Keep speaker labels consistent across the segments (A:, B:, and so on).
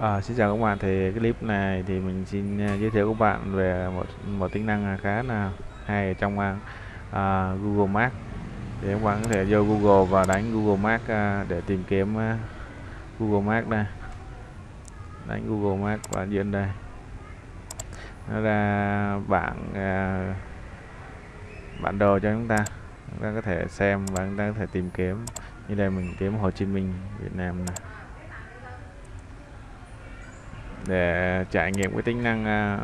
A: À, xin chào các bạn. Thì cái clip này thì mình xin ờ, giới thiệu các bạn về một một tính năng khá là hay trong uh, Google Maps. Thì các bạn có thể vô Google và đánh Google Maps uh, để tìm kiếm uh, Google Maps đây. Đánh Google Maps và diễn đây. Nó ra bảng uh, bản đồ cho chúng ta. Chúng ta có thể xem và chúng ta có thể tìm kiếm. Như đây mình kiếm Hồ Chí Minh Việt Nam này để trải nghiệm cái tính năng à,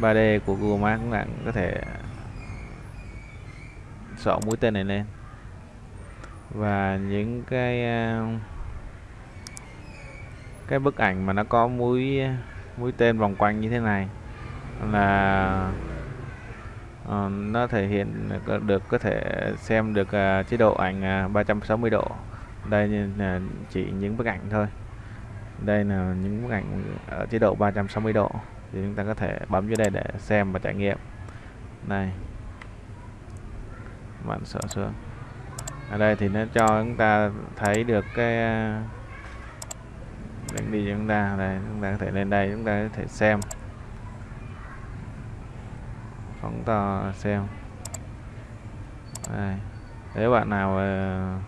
A: 3D của Google Maps các bạn có thể sọ mũi tên này lên. Và những cái à, cái bức ảnh mà nó có mũi mũi tên vòng quanh như thế này là uh, nó thể hiện được có thể xem được uh, chế độ ảnh uh, 360 độ. Đây là chỉ những bức ảnh thôi đây là những bức ảnh ở chế độ 360 độ. Thì chúng ta có thể bấm dưới đây để xem và trải nghiệm. Này bạn sợ xuống. Ở đây thì nó cho chúng ta thấy được cái ờ, đánh đi chúng ta. Đây, chúng ta có thể lên đây, chúng ta có thể xem. Phóng to xem. Đây. nếu bạn nào ờ,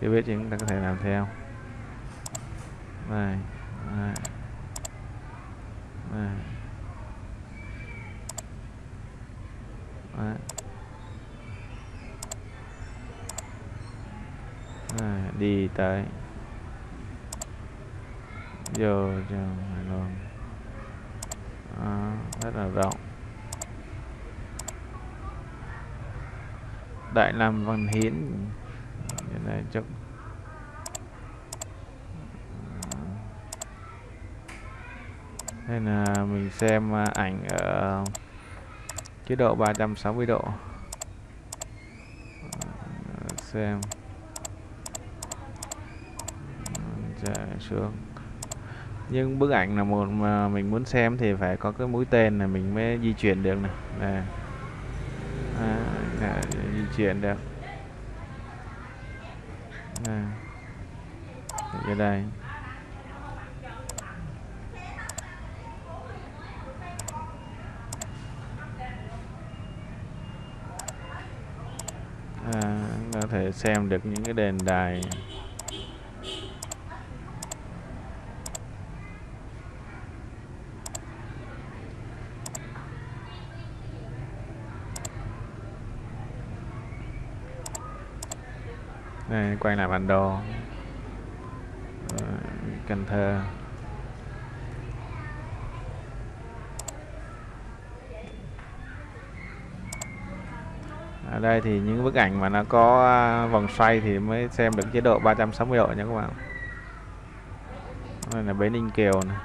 A: chưa biết thì chúng ta có thể làm theo này này. Này. Này. Này, đi tới. Vô trong Hải luôn à, rất là rộng. Đại Nam Văn Hiến. Này chắc đây là mình xem à, ảnh ở chế độ 360 độ. Ờ, xem. Chạy xuống. Nhưng bức ảnh là một mà mình muốn xem thì phải có cái mũi tên là mình mới di chuyển được này nè. À, dạ, di chuyển được. Nè. Ở đây. À, có thể xem được những cái đền đài. Đây quay lại bản đồ. Cần Thơ. Ở đây thì những bức ảnh mà nó có à, vòng xoay thì mới xem được chế độ 360 độ nha các bạn. Đây là bến Ninh Kiều này.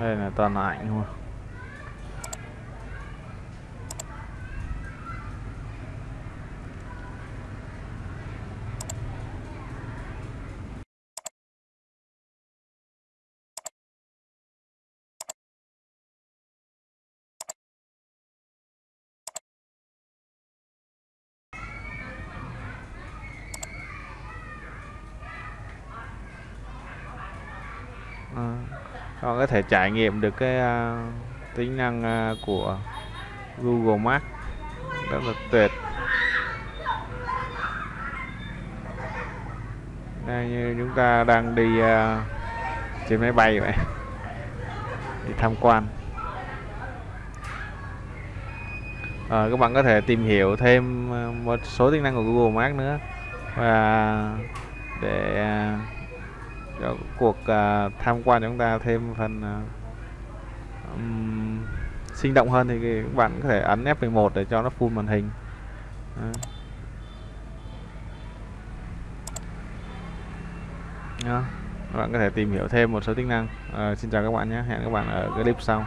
A: Đây là toàn là ảnh thôi. À con có thể trải nghiệm được cái uh, tính năng uh, của Google Maps. Rất là tuyệt. Đây như chúng ta đang đi uh, trên máy bay vậy. Đi tham quan. À, các bạn có thể tìm hiểu thêm một số tính năng của Google Maps nữa. Và để cho cuộc uh, tham quan chúng ta thêm phần uh, um, sinh động hơn thì các bạn có thể ấn F11 để cho nó full màn hình. Đó. các bạn có thể tìm hiểu thêm một số tính năng. Uh, xin chào các bạn nhé. Hẹn các bạn ở clip sau.